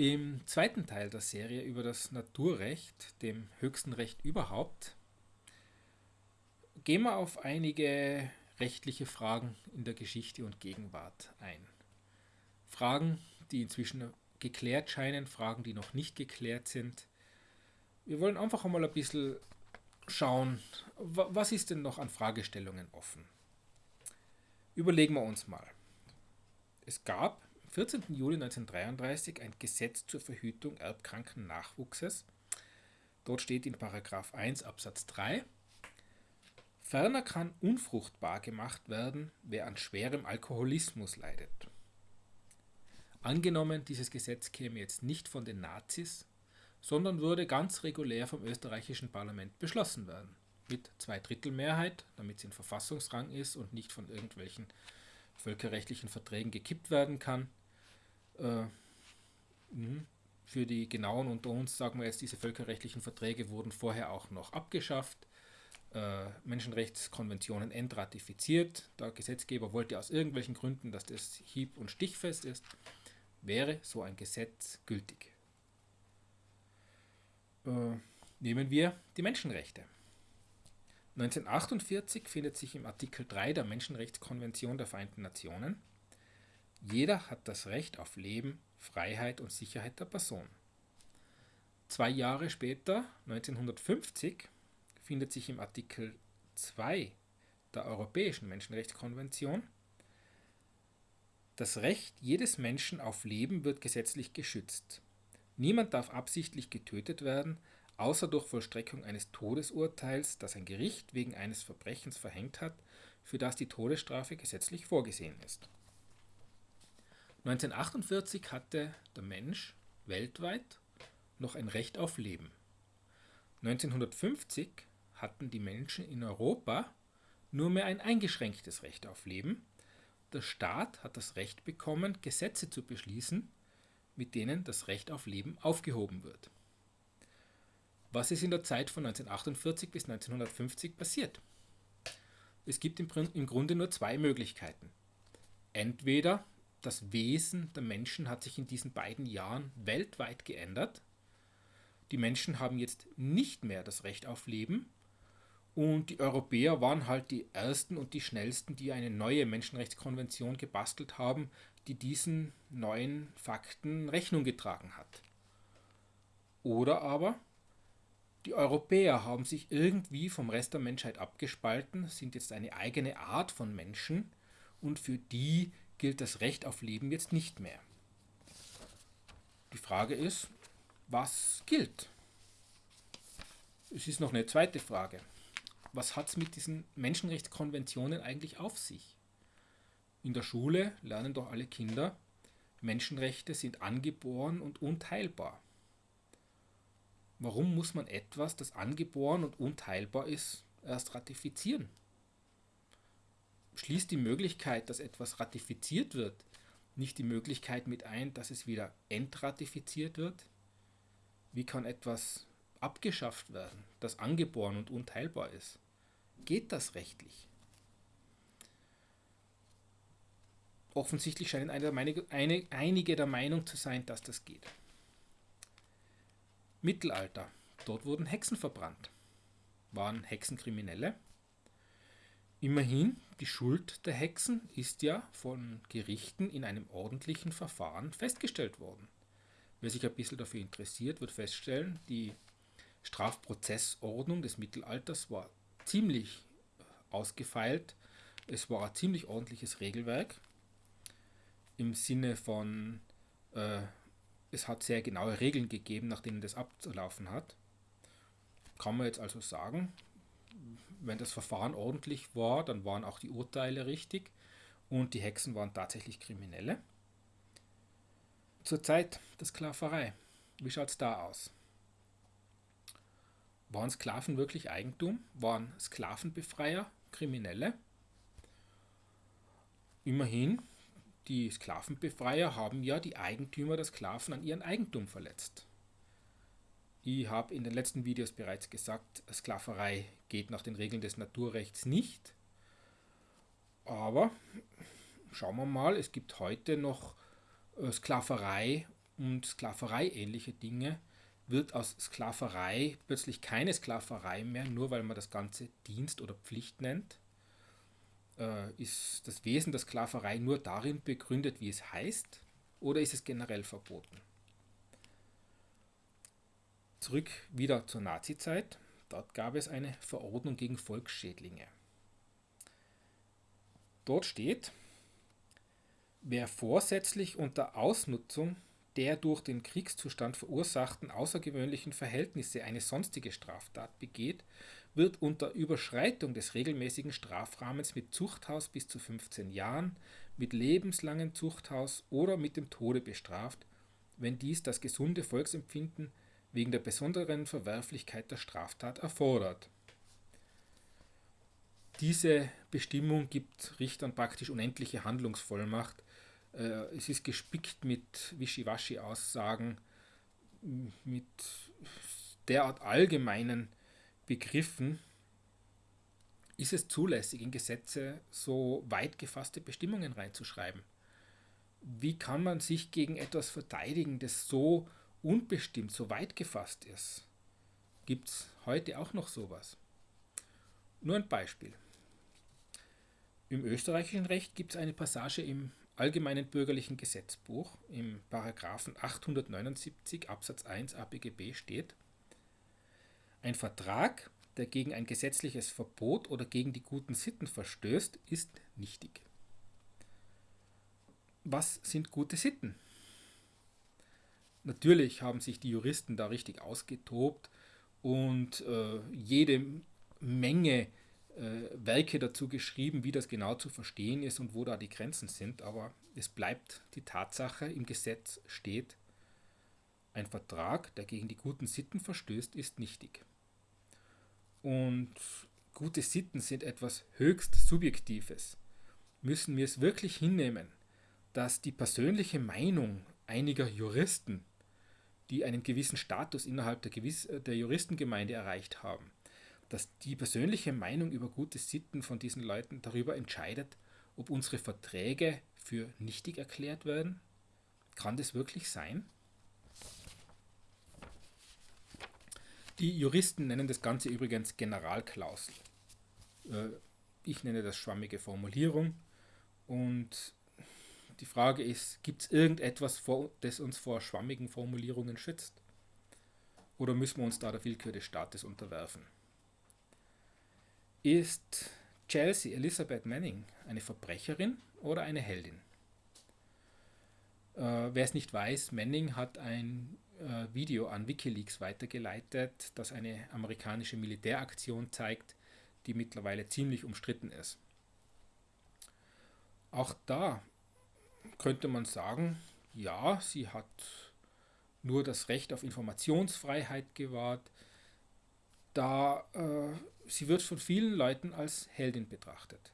Im zweiten Teil der Serie über das Naturrecht, dem höchsten Recht überhaupt, gehen wir auf einige rechtliche Fragen in der Geschichte und Gegenwart ein. Fragen, die inzwischen geklärt scheinen, Fragen, die noch nicht geklärt sind. Wir wollen einfach einmal ein bisschen schauen, was ist denn noch an Fragestellungen offen. Überlegen wir uns mal. Es gab 14. Juli 1933 ein Gesetz zur Verhütung erbkranken Nachwuchses. Dort steht in Paragraph 1 Absatz 3 Ferner kann unfruchtbar gemacht werden, wer an schwerem Alkoholismus leidet. Angenommen, dieses Gesetz käme jetzt nicht von den Nazis, sondern würde ganz regulär vom österreichischen Parlament beschlossen werden. Mit Zweidrittelmehrheit, damit es in Verfassungsrang ist und nicht von irgendwelchen völkerrechtlichen Verträgen gekippt werden kann. Äh, mhm. für die genauen unter uns sagen wir jetzt, diese völkerrechtlichen Verträge wurden vorher auch noch abgeschafft. Äh, Menschenrechtskonventionen entratifiziert. Der Gesetzgeber wollte aus irgendwelchen Gründen, dass das hieb- und stichfest ist wäre so ein Gesetz gültig. Äh, nehmen wir die Menschenrechte. 1948 findet sich im Artikel 3 der Menschenrechtskonvention der Vereinten Nationen, jeder hat das Recht auf Leben, Freiheit und Sicherheit der Person. Zwei Jahre später, 1950, findet sich im Artikel 2 der Europäischen Menschenrechtskonvention das Recht jedes Menschen auf Leben wird gesetzlich geschützt. Niemand darf absichtlich getötet werden, außer durch Vollstreckung eines Todesurteils, das ein Gericht wegen eines Verbrechens verhängt hat, für das die Todesstrafe gesetzlich vorgesehen ist. 1948 hatte der Mensch weltweit noch ein Recht auf Leben. 1950 hatten die Menschen in Europa nur mehr ein eingeschränktes Recht auf Leben der Staat hat das Recht bekommen, Gesetze zu beschließen, mit denen das Recht auf Leben aufgehoben wird. Was ist in der Zeit von 1948 bis 1950 passiert? Es gibt im, Grunde nur zwei Möglichkeiten. Entweder das Wesen der Menschen hat sich in diesen beiden Jahren weltweit geändert. Die Menschen haben jetzt nicht mehr das Recht auf Leben und die Europäer waren halt die ersten und die schnellsten, die eine neue Menschenrechtskonvention gebastelt haben, die diesen neuen Fakten Rechnung getragen hat. Oder aber die Europäer haben sich irgendwie vom Rest der Menschheit abgespalten, sind jetzt eine eigene Art von Menschen und für die gilt das Recht auf Leben jetzt nicht mehr. Die Frage ist, was gilt? Es ist noch eine zweite Frage was hat es mit diesen Menschenrechtskonventionen eigentlich auf sich? In der Schule lernen doch alle Kinder, Menschenrechte sind angeboren und unteilbar. Warum muss man etwas, das angeboren und unteilbar ist, erst ratifizieren? Schließt die Möglichkeit, dass etwas ratifiziert wird, nicht die Möglichkeit mit ein, dass es wieder entratifiziert wird? Wie kann etwas abgeschafft werden, das angeboren und unteilbar ist? Geht das rechtlich? Offensichtlich scheinen einige der Meinung zu sein, dass das geht. Mittelalter. Dort wurden Hexen verbrannt. Waren Hexen Kriminelle? Immerhin, die Schuld der Hexen ist ja von Gerichten in einem ordentlichen Verfahren festgestellt worden. Wer sich ein bisschen dafür interessiert, wird feststellen, die Strafprozessordnung des Mittelalters war ziemlich ausgefeilt. Es war ein ziemlich ordentliches Regelwerk im Sinne von, äh, es hat sehr genaue Regeln gegeben, nach denen das abzulaufen hat. Kann man jetzt also sagen, wenn das Verfahren ordentlich war, dann waren auch die Urteile richtig und die Hexen waren tatsächlich Kriminelle. Zur Zeit der Sklaverei, wie schaut es da aus? Waren Sklaven wirklich Eigentum? Waren Sklavenbefreier Kriminelle? Immerhin, die Sklavenbefreier haben ja die Eigentümer der Sklaven an ihren Eigentum verletzt. Ich habe in den letzten Videos bereits gesagt, Sklaverei geht nach den Regeln des Naturrechts nicht. Aber schauen wir mal, es gibt heute noch äh, Sklaverei und Sklaverei ähnliche Dinge, wird aus Sklaverei plötzlich keine Sklaverei mehr, nur weil man das Ganze Dienst oder Pflicht nennt. Äh, ist das Wesen der Sklaverei nur darin begründet, wie es heißt, oder ist es generell verboten? Zurück wieder zur Nazizeit. Dort gab es eine Verordnung gegen Volksschädlinge. Dort steht, wer vorsätzlich unter Ausnutzung der durch den Kriegszustand verursachten außergewöhnlichen Verhältnisse eine sonstige Straftat begeht, wird unter Überschreitung des regelmäßigen Strafrahmens mit Zuchthaus bis zu 15 Jahren, mit lebenslangen Zuchthaus oder mit dem Tode bestraft, wenn dies das gesunde Volksempfinden wegen der besonderen Verwerflichkeit der Straftat erfordert. Diese Bestimmung gibt Richtern praktisch unendliche Handlungsvollmacht, äh, es ist gespickt mit Wischiwaschi-Aussagen, mit derart allgemeinen Begriffen. Ist es zulässig, in Gesetze so weit gefasste Bestimmungen reinzuschreiben? Wie kann man sich gegen etwas verteidigen, das so unbestimmt, so weit gefasst ist? Gibt es heute auch noch sowas? Nur ein Beispiel. Im österreichischen Recht gibt es eine Passage im Allgemeinen Bürgerlichen Gesetzbuch im Paragraphen 879 Absatz 1 ABGB steht, ein Vertrag, der gegen ein gesetzliches Verbot oder gegen die guten Sitten verstößt, ist nichtig. Was sind gute Sitten? Natürlich haben sich die Juristen da richtig ausgetobt und äh, jede Menge äh, Werke dazu geschrieben, wie das genau zu verstehen ist und wo da die Grenzen sind, aber es bleibt die Tatsache, im Gesetz steht, ein Vertrag, der gegen die guten Sitten verstößt, ist nichtig. Und gute Sitten sind etwas höchst Subjektives. Müssen wir es wirklich hinnehmen, dass die persönliche Meinung einiger Juristen, die einen gewissen Status innerhalb der, Gewiss der Juristengemeinde erreicht haben, dass die persönliche Meinung über gute Sitten von diesen Leuten darüber entscheidet, ob unsere Verträge für nichtig erklärt werden? Kann das wirklich sein? Die Juristen nennen das Ganze übrigens Generalklausel. Äh, ich nenne das schwammige Formulierung. Und die Frage ist, gibt es irgendetwas, das uns vor schwammigen Formulierungen schützt? Oder müssen wir uns da der Willkür des Staates unterwerfen? Ist Chelsea Elizabeth Manning eine Verbrecherin oder eine Heldin? Äh, Wer es nicht weiß, Manning hat ein äh, Video an Wikileaks weitergeleitet, das eine amerikanische Militäraktion zeigt, die mittlerweile ziemlich umstritten ist. Auch da könnte man sagen, ja, sie hat nur das Recht auf Informationsfreiheit gewahrt, da äh, sie wird von vielen Leuten als Heldin betrachtet.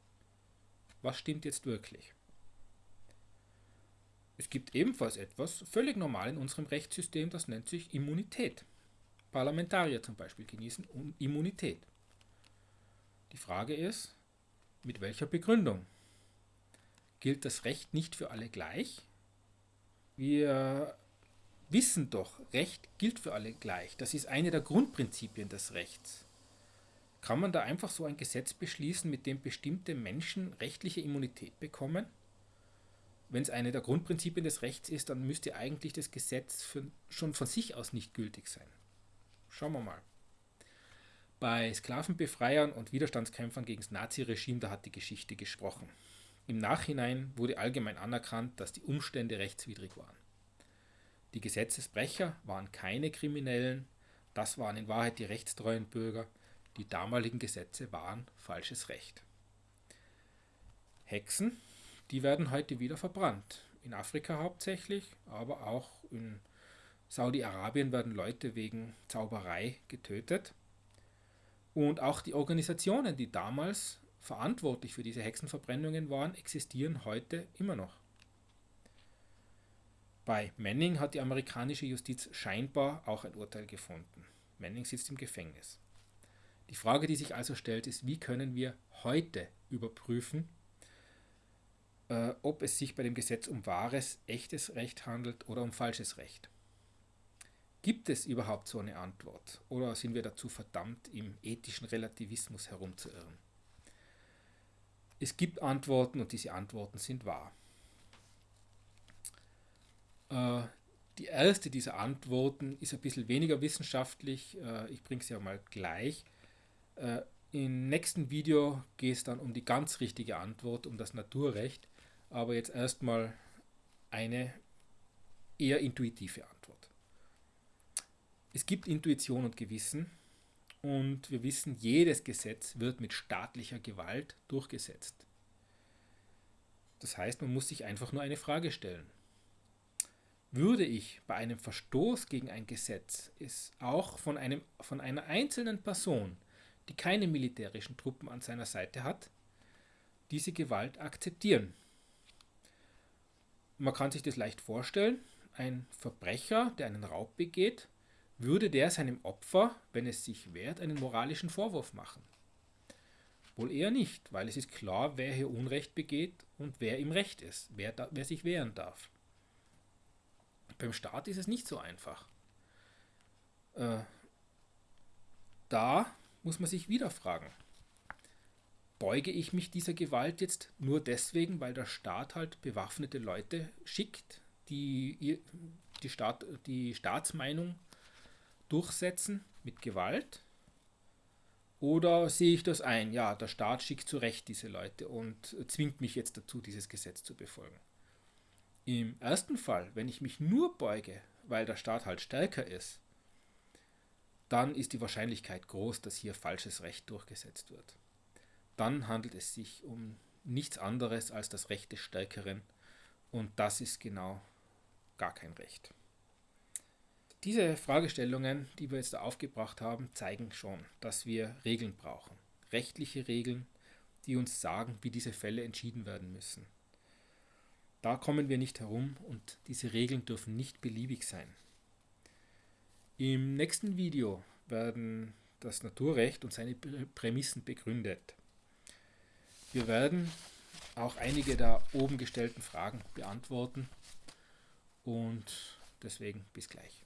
Was stimmt jetzt wirklich? Es gibt ebenfalls etwas völlig normal in unserem Rechtssystem, das nennt sich Immunität. Parlamentarier zum Beispiel genießen Immunität. Die Frage ist, mit welcher Begründung? Gilt das Recht nicht für alle gleich? Wir wissen doch, Recht gilt für alle gleich. Das ist eine der Grundprinzipien des Rechts. Kann man da einfach so ein Gesetz beschließen, mit dem bestimmte Menschen rechtliche Immunität bekommen? Wenn es eine der Grundprinzipien des Rechts ist, dann müsste eigentlich das Gesetz für, schon von sich aus nicht gültig sein. Schauen wir mal. Bei Sklavenbefreiern und Widerstandskämpfern gegen das Naziregime, da hat die Geschichte gesprochen. Im Nachhinein wurde allgemein anerkannt, dass die Umstände rechtswidrig waren. Die Gesetzesbrecher waren keine Kriminellen, das waren in Wahrheit die rechtstreuen Bürger, die damaligen Gesetze waren falsches Recht. Hexen, die werden heute wieder verbrannt. In Afrika hauptsächlich, aber auch in Saudi-Arabien werden Leute wegen Zauberei getötet. Und auch die Organisationen, die damals verantwortlich für diese Hexenverbrennungen waren, existieren heute immer noch. Bei Manning hat die amerikanische Justiz scheinbar auch ein Urteil gefunden. Manning sitzt im Gefängnis. Die Frage, die sich also stellt, ist, wie können wir heute überprüfen, äh, ob es sich bei dem Gesetz um wahres, echtes Recht handelt oder um falsches Recht. Gibt es überhaupt so eine Antwort oder sind wir dazu verdammt, im ethischen Relativismus herumzuirren? Es gibt Antworten und diese Antworten sind wahr. Äh, die erste dieser Antworten ist ein bisschen weniger wissenschaftlich. Äh, ich bringe sie ja mal gleich. Äh, Im nächsten Video geht es dann um die ganz richtige Antwort, um das Naturrecht. Aber jetzt erstmal eine eher intuitive Antwort. Es gibt Intuition und Gewissen und wir wissen, jedes Gesetz wird mit staatlicher Gewalt durchgesetzt. Das heißt, man muss sich einfach nur eine Frage stellen. Würde ich bei einem Verstoß gegen ein Gesetz es auch von, einem, von einer einzelnen Person, die keine militärischen Truppen an seiner Seite hat, diese Gewalt akzeptieren? Man kann sich das leicht vorstellen. Ein Verbrecher, der einen Raub begeht, würde der seinem Opfer, wenn es sich wehrt, einen moralischen Vorwurf machen. Wohl eher nicht, weil es ist klar, wer hier Unrecht begeht und wer im Recht ist, wer, da, wer sich wehren darf. Beim Staat ist es nicht so einfach. Äh, da muss man sich wieder fragen, beuge ich mich dieser Gewalt jetzt nur deswegen, weil der Staat halt bewaffnete Leute schickt, die die, Staat, die Staatsmeinung durchsetzen mit Gewalt? Oder sehe ich das ein, ja, der Staat schickt zu Recht diese Leute und zwingt mich jetzt dazu, dieses Gesetz zu befolgen? Im ersten Fall, wenn ich mich nur beuge, weil der Staat halt stärker ist, dann ist die Wahrscheinlichkeit groß, dass hier falsches Recht durchgesetzt wird. Dann handelt es sich um nichts anderes als das Recht des Stärkeren und das ist genau gar kein Recht. Diese Fragestellungen, die wir jetzt aufgebracht haben, zeigen schon, dass wir Regeln brauchen. Rechtliche Regeln, die uns sagen, wie diese Fälle entschieden werden müssen. Da kommen wir nicht herum und diese Regeln dürfen nicht beliebig sein. Im nächsten Video werden das Naturrecht und seine Prämissen begründet. Wir werden auch einige der oben gestellten Fragen beantworten und deswegen bis gleich.